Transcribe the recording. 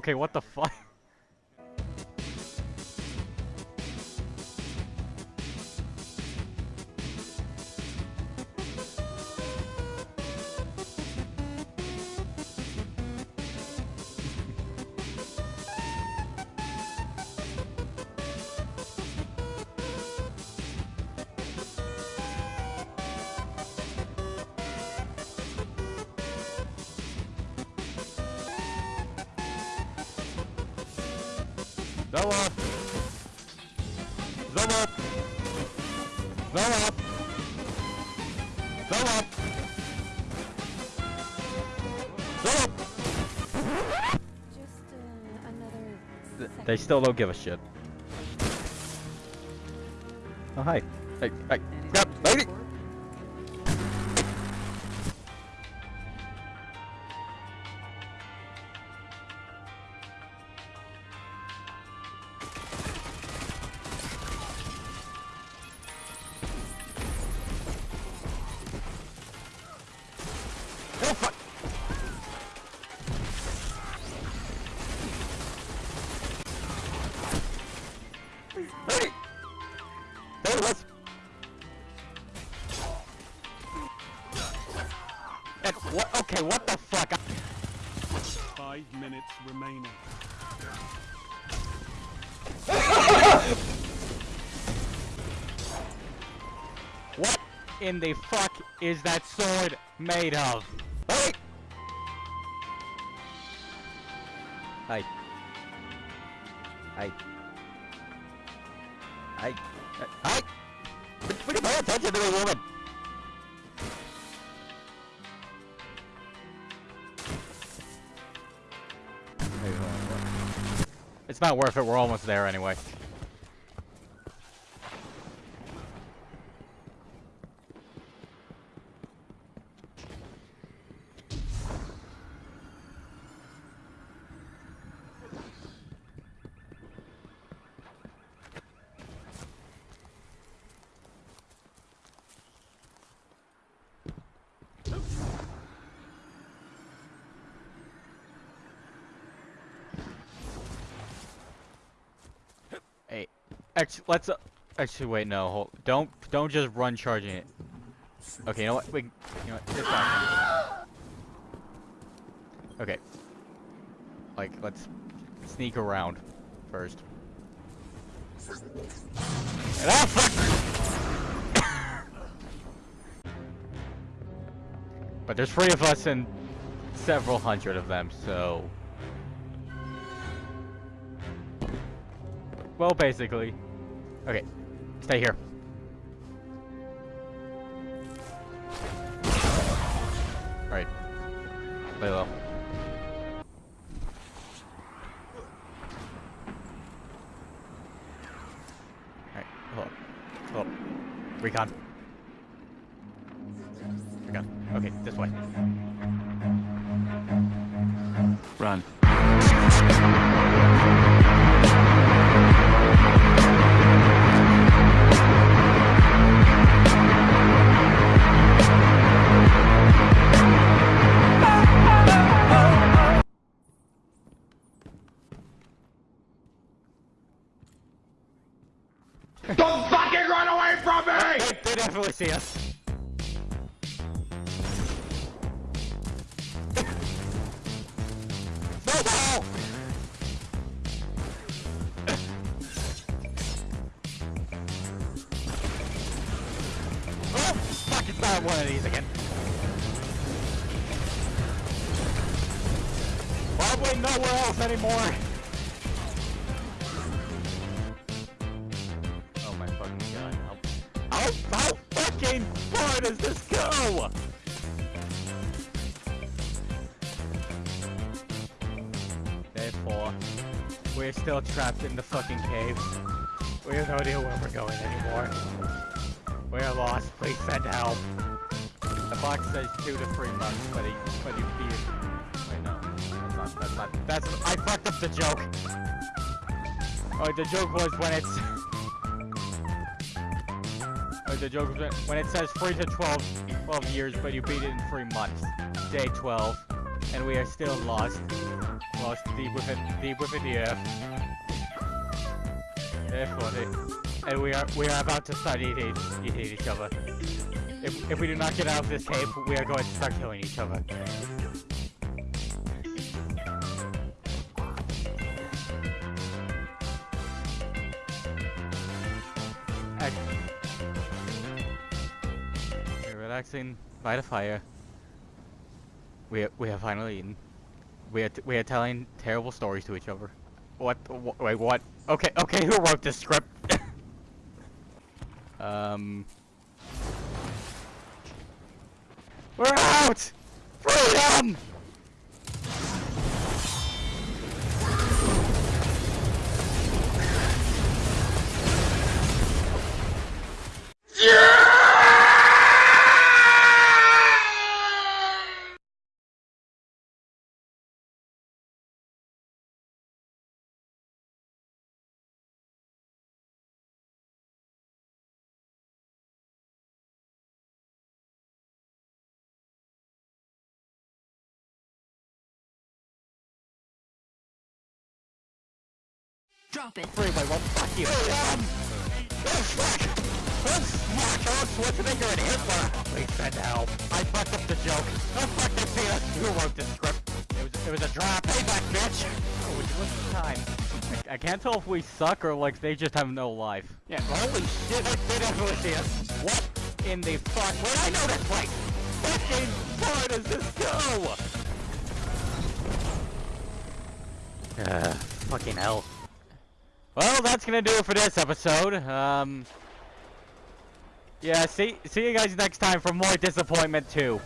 okay, what the fuck? Just uh, another. Th- They still don't give a shit. Oh, hi. Hey, hey, Okay, what the fuck? Five minutes remaining. What in the fuck is that sword made of? Hey! Hi. Hi. Hi. Hi! Would would you pay attention to the woman? It's not worth it, we're almost there anyway. Actually, let's. Uh, actually, wait, no, hold. Don't, don't just run charging it. Okay, you know what? Wait, you know what? Okay. Like, let's sneak around first. Ah, fuck! but there's three of us and several hundred of them, so. Well, basically. Okay, stay here. Alright. Lay low. Alright, hold up. Hold up. Recon. Recon. Okay, this way. Run. Don't fucking run away from me! They, definitely see us. Snowball! oh, one of these again. Probably nowhere else anymore. How, how, fucking far does this go? Therefore, we're still trapped in the fucking caves. We have no idea where we're going anymore. We're lost. Please send help. The box says two to three months, but he, but he, he wait, no, that's not, that's not, that's, I fucked up the joke. Oh, the joke was when it's, the joke was when- it says three to 12, 12 years, but you beat it in three months. Day 12, and we are still lost. lost deep within deep within the earth. Funny. And we are we are about to start eating eating each other. If if we do not get out of this cave, we are going to start killing each other. Relaxing by the fire. We we have finally eaten. We are we are telling terrible stories to each other. What? wh- Wait, what? Okay, okay. Who wrote this script? um. We're out! Freedom! Drop it. Freeway, well, fuck you. Freedom! Oh, fuck! Oh, fuck! Oh, Schwarzenegger and Hitler! Please send help. I fucked up the joke. Oh, fuck, they see us. Who wrote this script? It was, it was a drop. Payback, bitch! Oh, would look the time? I, I can't tell if we suck or, like, they just have no life. Yeah, holy shit, they, they definitely see us. What in the fuck? Where I know this place? Fucking far does this go? Uh, fucking hell. Well, that's gonna do it for this episode. Um, yeah, see, see you guys next time for more disappointment too.